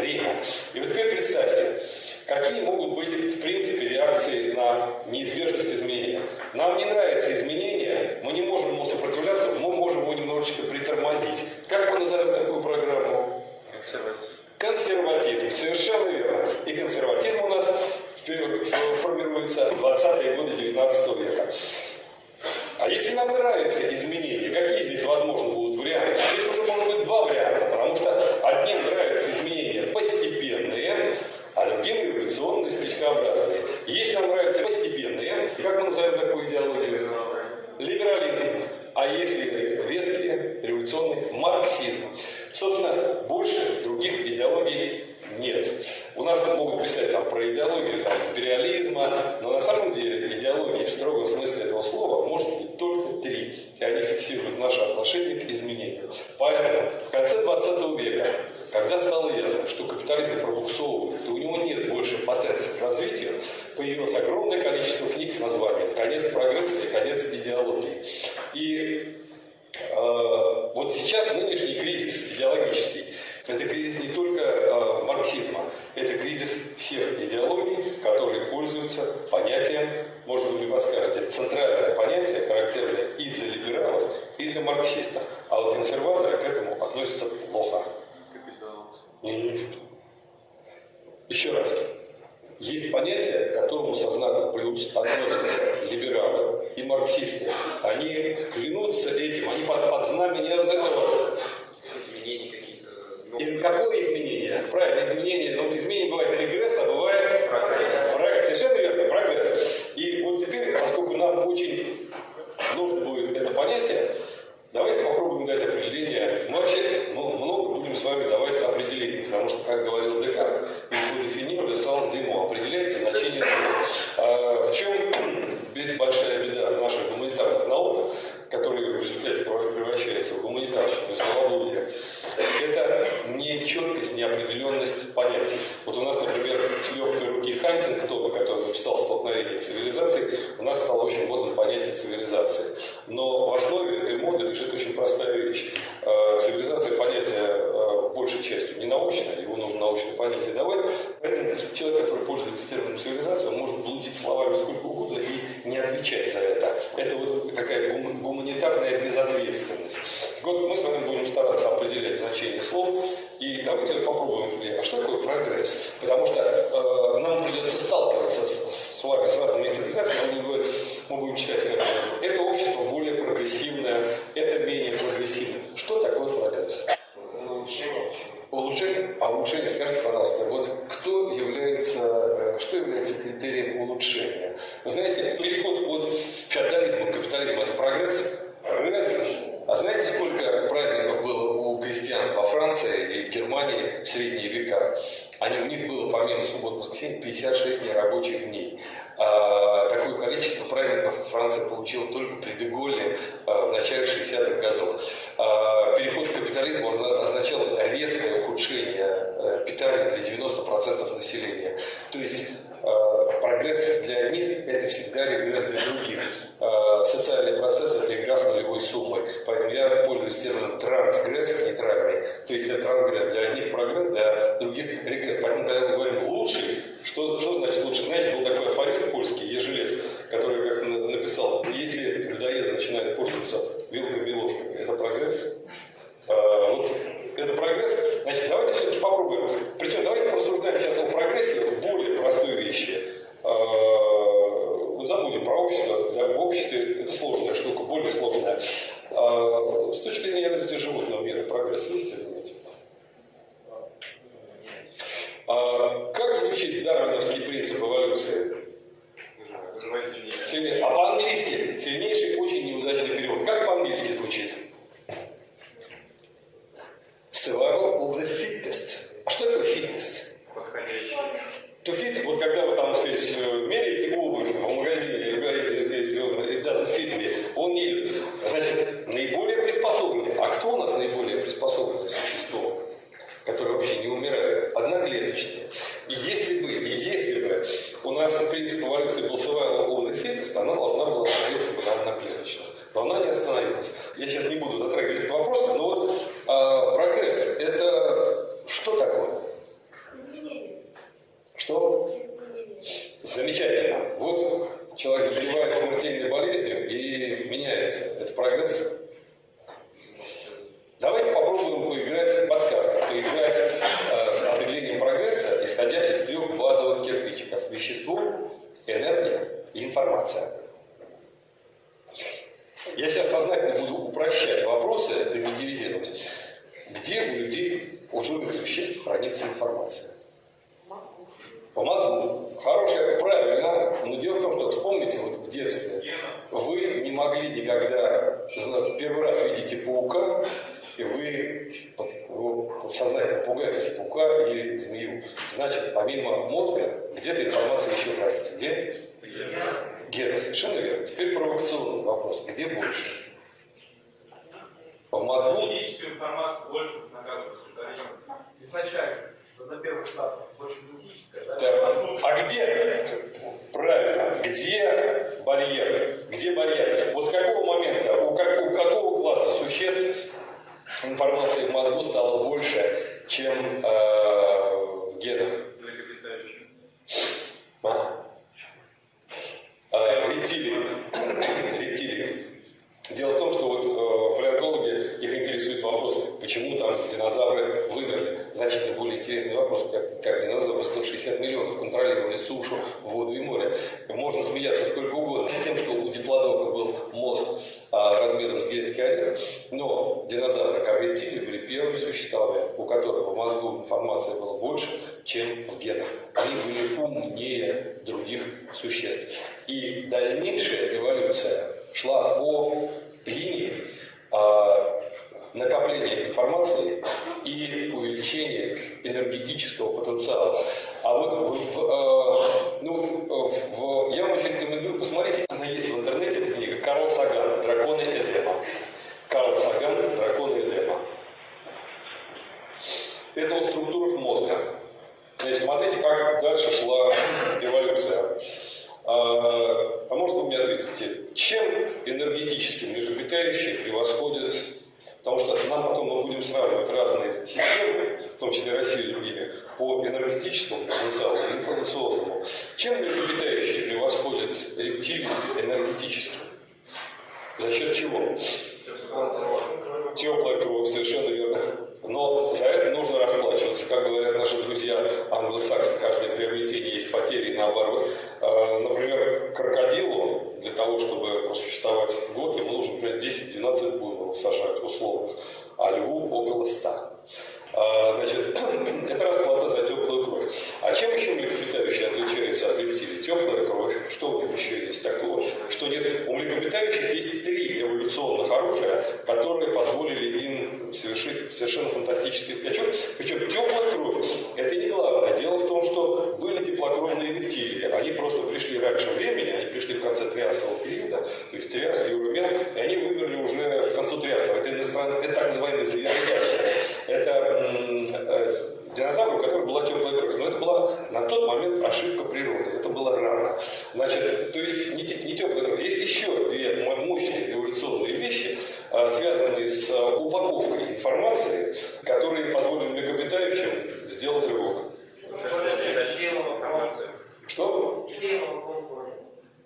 зрения. И вот теперь представьте, какие могут быть в принципе реакции на неизбежность изменения. Нам не нравится изменение, мы не можем ему сопротивляться, мы можем его немножечко притормозить. Как мы назовем такую программу? Консерватизм. Консерватизм, совершенно верно. И консерватизм Это кризис не только э, марксизма, это кризис всех идеологий, которые пользуются понятием, может быть, вы подскажете, центральное понятие, характерное и для либералов, и для марксистов. А вот консерваторы к этому относятся плохо. Не, не, не. Еще раз. Есть понятие, к которому со знаком плюс относятся либералы и марксисты. Они клянутся этим, они под, под знамение этого ну, Из, какого изменения? Правильно, изменение, но ну, изменение бывает регресс, а бывает прогресс. прогресс. Совершенно верно, прогресс. И вот теперь, поскольку нам очень нужно будет это понятие, давайте попробуем дать определение. Мы вообще ну, много будем с вами давать определение, потому что, как говорил Декарт, его дефинировали салс демо. Определяйте значение слова. А, в чем цивилизации. Но в основе этой моды лежит очень простая вещь. Э, цивилизация понятие э, большей частью не научное, его нужно научное понятие давать. Поэтому человек, который пользуется термином цивилизация, он может блудить словами сколько угодно и не отвечать за это. Это вот такая гуманитарная безответственность. Вот мы с вами будем стараться определять значение слов. И давайте попробуем, а что такое прогресс? Потому что э, нам придется сталкиваться с, с с разными интерпретациями. Мы, мы будем читать, как это общество более прогрессивное, это менее прогрессивное. Что такое прогресс? Улучшение. Улучшение? А улучшение, скажите, пожалуйста, вот кто является, э, что является критерием улучшения? Вы знаете, переход от феодализма к капитализму – это прогресс? Прогресс. А знаете, сколько праздников было у крестьян во Франции и в Германии в средние века? Они, у них было, помимо суббот и воскресенья, 56 нерабочих дней. А, такое количество праздников Франция получила только при Деголе а, в начале 60-х годов. А, переход к капитализму означал резкое ухудшение а, питания для 90% населения. То есть прогресс для одних – это всегда регресс для других. А, социальный процесс – это игра с нулевой суммой. Поэтому я пользуюсь термином трансгресс нейтральный. То есть это трансгресс для одних прогресс, для других регресс. Поэтому, когда мы говорим «лучший», что, что значит лучше? Знаете, был такой афорист польский, Ежелец, который как написал, если людоеды начинают пользоваться вилками и ложками, это прогресс? В мозгу? Генетическую информацию больше накапливается Изначально, на первых стадиях, больше генетическая, да? Так. А где? Правильно. Где барьер? Где барьер? Вот с какого момента, у, как, у какого класса существ информации в мозгу стало больше, чем э, в генах? 12 буйволов сажают условно, а льву около 100. А, значит, это расплата за теплую кровь. А чем еще млекопитающие отличаются от рептилий? Теплая кровь, что у них еще есть такого? Что нет? У млекопитающих есть три эволюционных оружия, которые позволили им совершить совершенно фантастический скачок. Причем теплая кровь – это не главное. Дело в том, что были теплокровные рептилии. Они просто пришли раньше времени, они пришли в конце триасового периода, то есть триас, юромен, и они вымерли уже к концу триасового. Это, это так называемые звероящие. Это э, динозавр, у которого была теплая кровь. Но это была на тот момент ошибка природы. Это было рано. Значит, то есть не, не теплая кровь. Есть еще две мощные эволюционные вещи, э, связанные с э, упаковкой информации, которые позволили млекопитающим сделать рывок. Что?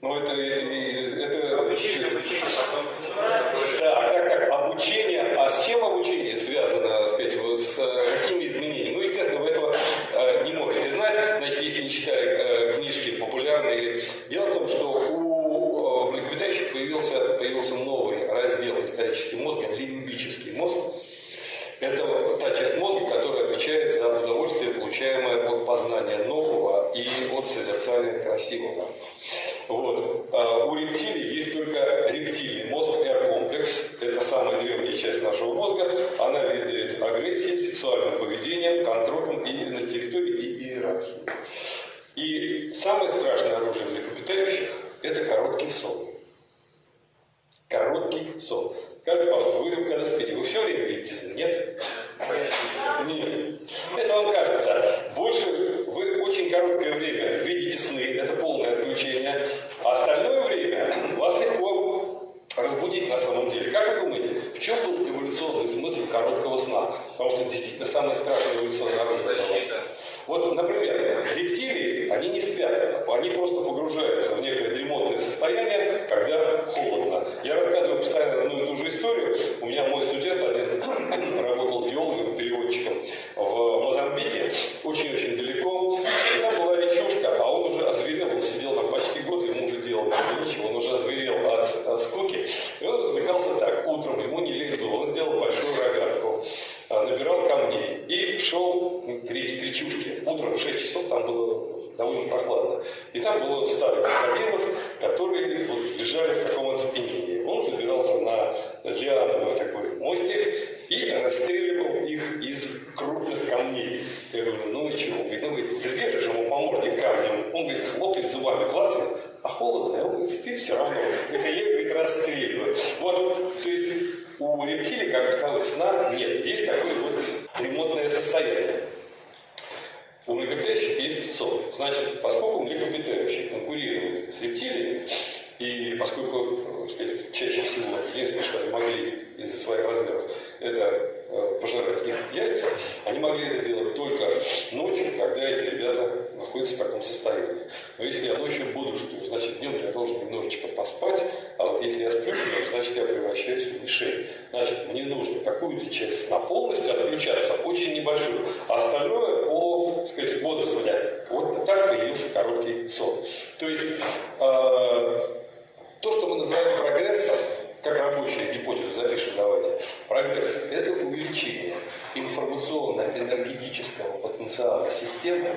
Ну, это, это, это... Обучение, обучение, потом Так, так, так, обучение. А с чем обучение связано, вот с э, какими изменениями? Ну, естественно, вы этого э, не можете знать, значит, если не читали э, книжки популярные. Дело в том, что у э, млекопитающих появился, появился новый раздел исторический мозга, лимбический мозг. Это та часть мозга, которая отвечает за удовольствие, получаемое от познания нового и от созерцания красивого. Вот. А у рептилий есть только рептильный мозг, R-комплекс. Это самая древняя часть нашего мозга. Она ведает агрессией, сексуальным поведением, контролем и на территории и иерархии. И самое страшное оружие млекопитающих – это короткий сон. Короткий сон. Скажите, пожалуйста, вы когда спите, вы все время видите сны? Нет? Нет. Это вам кажется. Больше вы очень короткое время видите сны, это полное отключение. А остальное время вас легко разбудить на самом деле. Как вы думаете, в чем был эволюционный смысл короткого сна? Потому что действительно самое страшное эволюционное оружие. Вот, например, рептилии, они не спят, они просто погружаются в некое дремотное состояние, когда холодно. Я рассказываю постоянно одну и ту же историю. У меня мой студент один работал с геологом, переводчиком в Мозамбике, очень-очень далеко. И там была речушка, а он уже озверел, он сидел там почти год, ему уже делал ничего, он уже озверел от, от скуки. И он развлекался так, утром ему не лень было, он сделал большую рогатку а, набирал камней и шел к Утром в 6 часов там было довольно прохладно. И там было стадо крокодилов, которые вот лежали в таком оцепенении. Он забирался на лиановый такой мостик и расстреливал их из крупных камней. Я говорю, ну и чего? Он говорит, ну, говорит, ему по морде камнем. Он, говорит, хлопает зубами, клацает, а холодно, он говорит, спит все равно. Это я, говорит, расстреливаю. Вот, то есть у рептилий, как таковых, сна нет. Есть такое вот ремонтное состояние. У млекопитающих есть сон. Значит, поскольку млекопитающие конкурируют с рептилиями, и поскольку, так сказать, чаще всего единственное, что они могли из-за своих размеров, это э, пожирать их яйца, они могли это делать только ночью, когда эти ребята находятся в таком состоянии. Но если я ночью бодрствую, значит днем я должен немножечко поспать, а вот если я сплю значит я превращаюсь в мишень. Значит, мне нужно какую-то часть на полностью отключаться, очень небольшую, а остальное по, так сказать, бодрствования. Вот так появился короткий сон. То есть, э, то, что мы называем прогрессом, как рабочая гипотеза, запишем давайте. Прогресс – это увеличение информационно-энергетического потенциала системы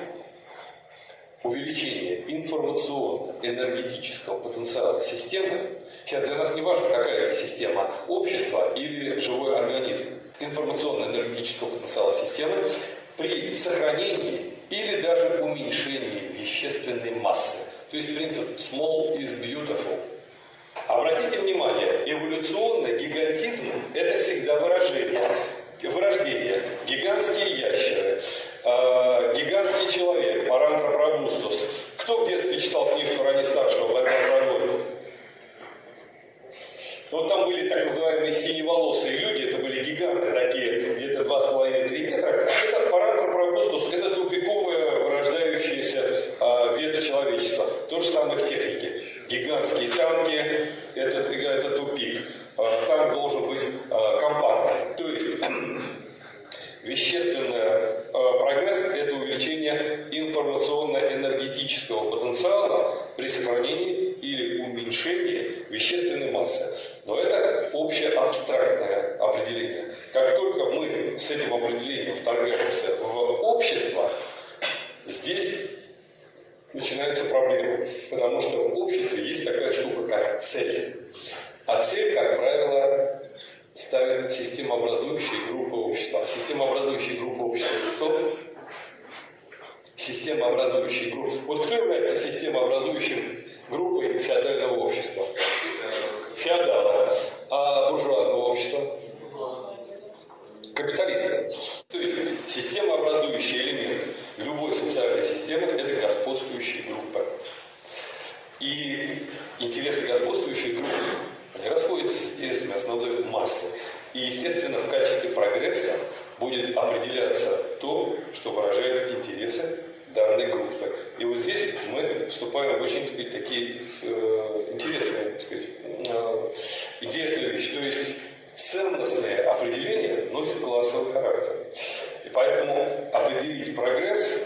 увеличение информационно-энергетического потенциала системы, сейчас для нас не важно, какая это система, общество или живой организм, информационно-энергетического потенциала системы при сохранении или даже уменьшении вещественной массы. То есть принцип small is beautiful. Обратите внимание, эволюционный гигантизм – это всегда выражение, вырождение. Гигантские ящеры, э, гигантский человек, Парантропробустус. Кто в детстве читал книжку ранее старшего «Борьба за волю»? Вот там были так называемые синеволосые люди, это были гиганты такие, где-то 2,5-3 метра. Это Парантропробустус, это тупиковая вырождающаяся э, ветвь человечества. То же самое в технике. Гигантские танки, это, это тупик. Э, танк должен быть э, компактным. То есть вещественный э, прогресс – это увеличение информационно-энергетического потенциала при сохранении или уменьшении вещественной массы. Но это общее абстрактное определение. Как только мы с этим определением вторгаемся в общество, здесь начинаются проблемы. Потому что в обществе есть такая штука, как цель. А цель, как правило, ставит системообразующие группы общества. Системообразующие группы общества это кто? Системообразующие группы. Вот кто является системообразующим группой феодального общества? Феодала. А буржуазного общества? Капиталисты. То есть системообразующий элемент любой социальной системы – это господствующие группы. И интересы господствующей группы они расходятся с интересами основной массы. И, естественно, в качестве прогресса будет определяться то, что выражает интересы данной группы. И вот здесь мы вступаем в очень так сказать, такие э, интересные так сказать, э, интересные вещи. То есть ценностные определения носят классовый характер. И поэтому определить прогресс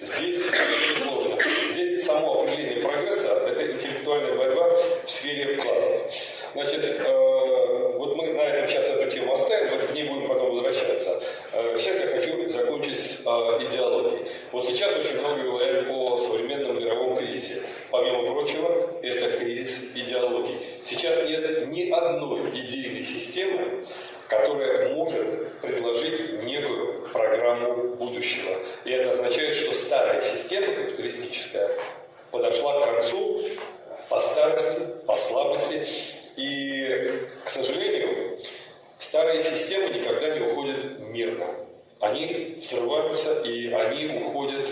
здесь очень сложно. Здесь само определение прогресса – это интеллектуальная борьба в сфере классов. Значит, э, вот мы на этом сейчас эту тему оставим, мы к ней будем потом возвращаться. Э, сейчас я хочу закончить э, идеологией. Вот сейчас очень много говорят о современном мировом кризисе. Помимо прочего, это кризис идеологии. Сейчас нет ни одной идейной системы, которая может предложить некую программу будущего. И это означает, что система капиталистическая подошла к концу по старости, по слабости. И, к сожалению, старые системы никогда не уходят мирно. Они взрываются, и они уходят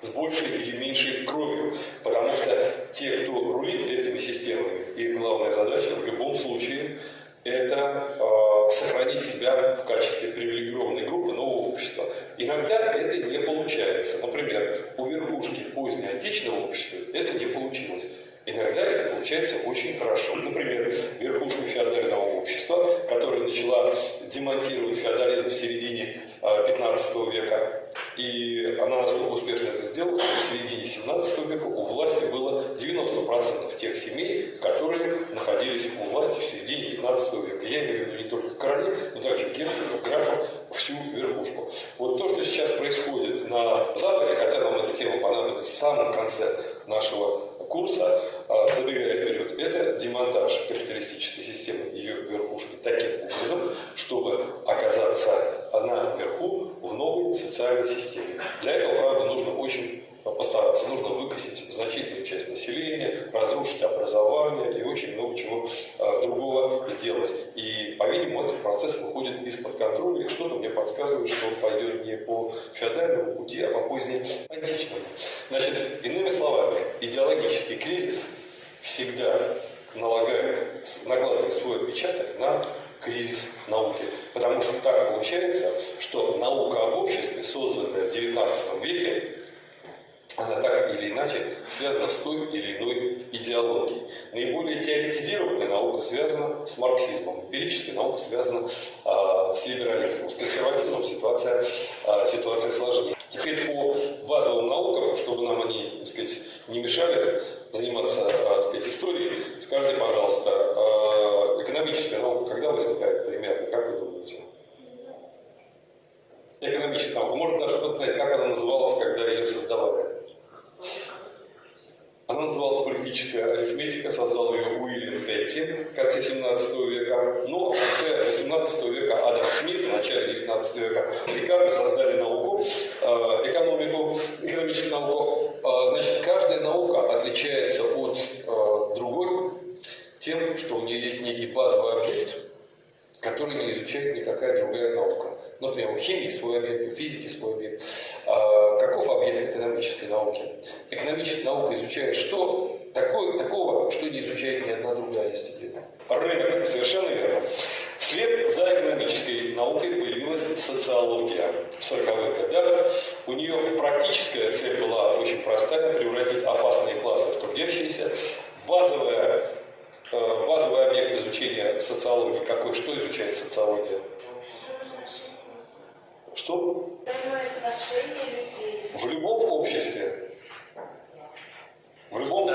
с большей или меньшей кровью. Потому что те, кто рулит этими системами, их главная задача в любом случае это э, сохранить себя в качестве привилегированной группы нового общества. Иногда это не получается. Например, у верхушки позднеантичного общества это не получилось. Иногда это получается очень хорошо. Например, верхушка феодального общества, которая начала демонтировать феодализм в середине 15 э, века, и она настолько успешно это сделала, что в середине 17 века у власти было 90% тех семей, которые находились у власти в середине 15 века. Я имею в виду не только короли, но также герцогов, графов, всю верхушку. Вот то, что сейчас происходит на Западе, хотя нам эта тема понадобится в самом конце нашего курса, забегая вперед, это демонтаж капиталистической системы ее верхушки таким образом, чтобы оказаться наверху в новой социальной системе. Для этого, правда, нужно очень постараться. Нужно выкосить значительную часть населения, разрушить образование и очень много чего а, другого сделать. И, по-видимому, этот процесс выходит из-под контроля, и что-то мне подсказывает, что он пойдет не по феодальному пути, а по позднеантичному. Значит, иными словами, идеологический кризис всегда налагает, накладывает свой отпечаток на кризис науки. Потому что так получается, что наука об обществе, созданная в XIX веке, она так или иначе связана с той или иной идеологией. Наиболее теоретизированная наука связана с марксизмом, эмпирическая наука связана э, с либерализмом, с консерватизмом ситуация, э, ситуация сложнее. Теперь по базовым наукам, чтобы нам они так сказать, не мешали заниматься э, так сказать, историей, скажите, пожалуйста, э, экономическая наука когда возникает примерно, как вы думаете? Экономическая наука. Может даже кто-то знает, как она называлась, когда ее создавали? Она называлась «Политическая арифметика», создал ее Уильям Петти в конце 17 века. Но в конце 18 века Адам Смит, в начале 19 века Рикардо создали науку, э, экономику, экономическую науку. Э, значит, каждая наука отличается от э, другой тем, что у нее есть некий базовый объект, который не изучает никакая другая наука. Например, у химии свой объект, у физики свой объект. А каков объект экономической науки? Экономическая наука изучает что? Такое, такого, что не изучает ни одна другая дисциплина. Рынок, совершенно верно. Вслед за экономической наукой появилась социология в 40-х годах. У нее практическая цель была очень простая – превратить опасные классы в трудящиеся. Базовая базовый объект изучения социологии какой? Что изучает социология? Что? В любом обществе. В любом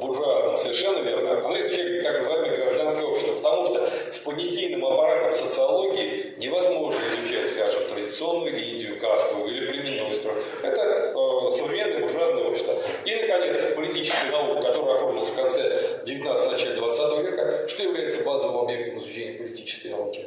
буржуазном, совершенно верно. Она изучает так называемое гражданское общество, потому что с понятийным аппаратом социологии невозможно изучать, скажем, традиционную генетию, кастовую или племенной строй. Это э, современное буржуазное общество. И, наконец, политическая наука, которая оформилась в конце 19 начале 20 века, что является базовым объектом изучения политической науки?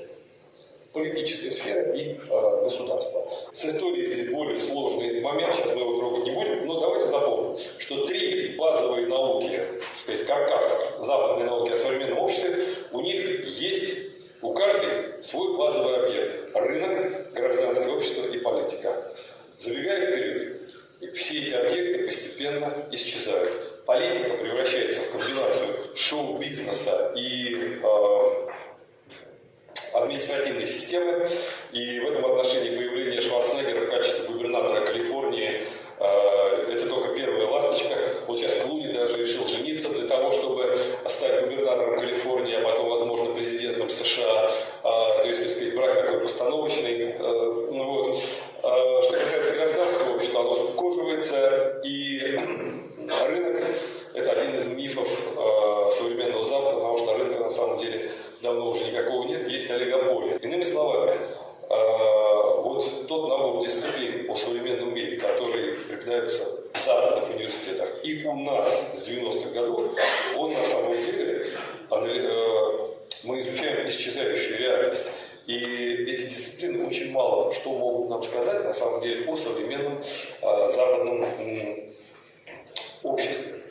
политическая сфера и э, государство. С историей здесь более сложный момент, сейчас мы его трогать не будем, но давайте запомним, что три базовые науки, сказать, каркас западной науки о современном обществе, у них есть у каждой свой базовый объект. Рынок, гражданское общество и политика. Забегая вперед, все эти объекты постепенно исчезают. Политика превращается в комбинацию шоу-бизнеса и э, административной системы. И в этом отношении появление Шварценеггера в качестве губернатора Калифорнии это только первая ласточка. Вот сейчас Клуни даже решил жениться для того, чтобы стать губернатором Калифорнии, а потом, возможно, президентом США. А, то есть, так сказать, брак такой постановочный. Э, ну, вот. А, что касается гражданского общества, оно скукоживается, и рынок – это один из мифов э, современного Запада, потому что рынка на самом деле давно уже никакого нет, есть олигополия. Иными словами, вот тот набор дисциплин по современному мире, которые преподаются в западных университетах и у нас с 90-х годов, он на самом деле, э, мы изучаем исчезающую реальность. И эти дисциплины очень мало что могут нам сказать на самом деле о современном э, западном обществе.